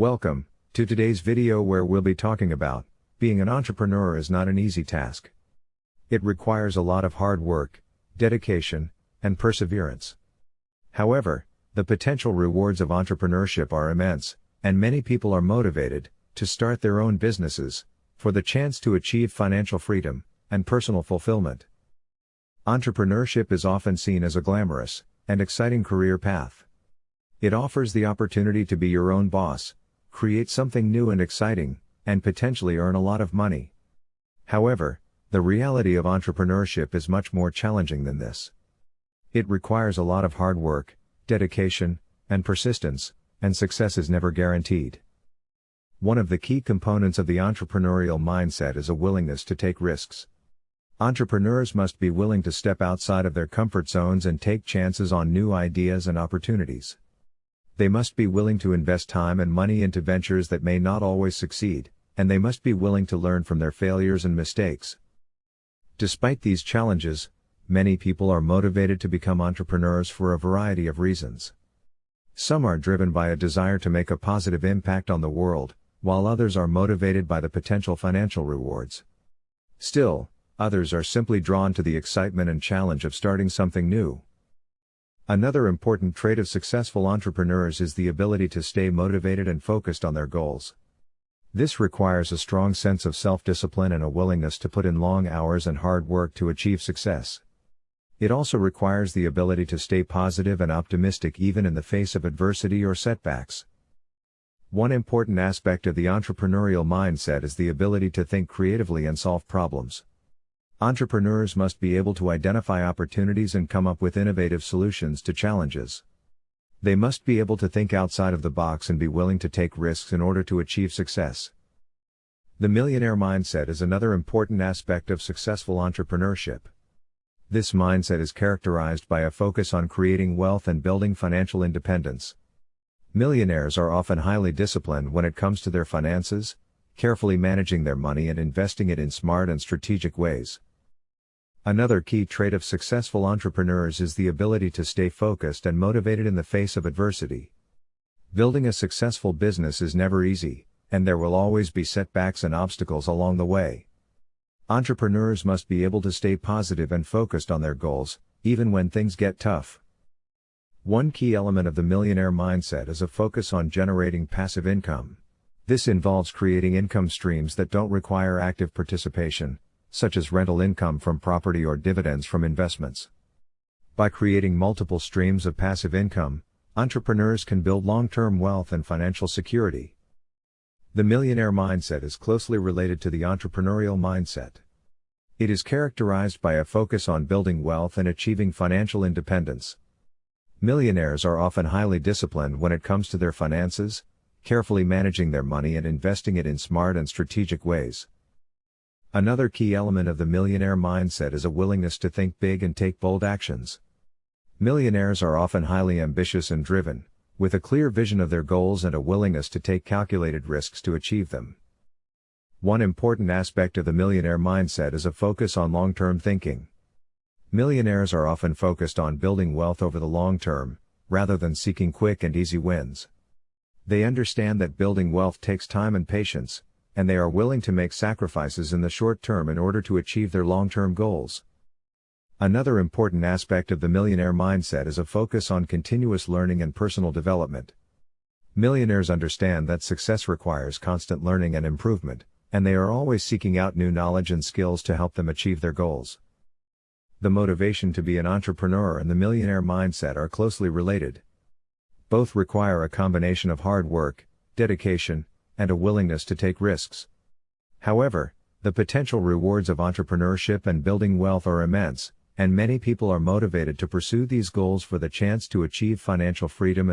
Welcome to today's video where we'll be talking about being an entrepreneur is not an easy task. It requires a lot of hard work, dedication, and perseverance. However, the potential rewards of entrepreneurship are immense, and many people are motivated to start their own businesses for the chance to achieve financial freedom and personal fulfillment. Entrepreneurship is often seen as a glamorous and exciting career path. It offers the opportunity to be your own boss, create something new and exciting, and potentially earn a lot of money. However, the reality of entrepreneurship is much more challenging than this. It requires a lot of hard work, dedication, and persistence, and success is never guaranteed. One of the key components of the entrepreneurial mindset is a willingness to take risks. Entrepreneurs must be willing to step outside of their comfort zones and take chances on new ideas and opportunities. They must be willing to invest time and money into ventures that may not always succeed, and they must be willing to learn from their failures and mistakes. Despite these challenges, many people are motivated to become entrepreneurs for a variety of reasons. Some are driven by a desire to make a positive impact on the world, while others are motivated by the potential financial rewards. Still, others are simply drawn to the excitement and challenge of starting something new. Another important trait of successful entrepreneurs is the ability to stay motivated and focused on their goals. This requires a strong sense of self discipline and a willingness to put in long hours and hard work to achieve success. It also requires the ability to stay positive and optimistic even in the face of adversity or setbacks. One important aspect of the entrepreneurial mindset is the ability to think creatively and solve problems. Entrepreneurs must be able to identify opportunities and come up with innovative solutions to challenges. They must be able to think outside of the box and be willing to take risks in order to achieve success. The millionaire mindset is another important aspect of successful entrepreneurship. This mindset is characterized by a focus on creating wealth and building financial independence. Millionaires are often highly disciplined when it comes to their finances, carefully managing their money and investing it in smart and strategic ways. Another key trait of successful entrepreneurs is the ability to stay focused and motivated in the face of adversity. Building a successful business is never easy, and there will always be setbacks and obstacles along the way. Entrepreneurs must be able to stay positive and focused on their goals, even when things get tough. One key element of the millionaire mindset is a focus on generating passive income. This involves creating income streams that don't require active participation, such as rental income from property or dividends from investments. By creating multiple streams of passive income, entrepreneurs can build long term wealth and financial security. The millionaire mindset is closely related to the entrepreneurial mindset. It is characterized by a focus on building wealth and achieving financial independence. Millionaires are often highly disciplined when it comes to their finances, carefully managing their money and investing it in smart and strategic ways. Another key element of the millionaire mindset is a willingness to think big and take bold actions. Millionaires are often highly ambitious and driven, with a clear vision of their goals and a willingness to take calculated risks to achieve them. One important aspect of the millionaire mindset is a focus on long term thinking. Millionaires are often focused on building wealth over the long term, rather than seeking quick and easy wins. They understand that building wealth takes time and patience, and they are willing to make sacrifices in the short term in order to achieve their long term goals. Another important aspect of the millionaire mindset is a focus on continuous learning and personal development. Millionaires understand that success requires constant learning and improvement, and they are always seeking out new knowledge and skills to help them achieve their goals. The motivation to be an entrepreneur and the millionaire mindset are closely related. Both require a combination of hard work, dedication, and a willingness to take risks. However, the potential rewards of entrepreneurship and building wealth are immense, and many people are motivated to pursue these goals for the chance to achieve financial freedom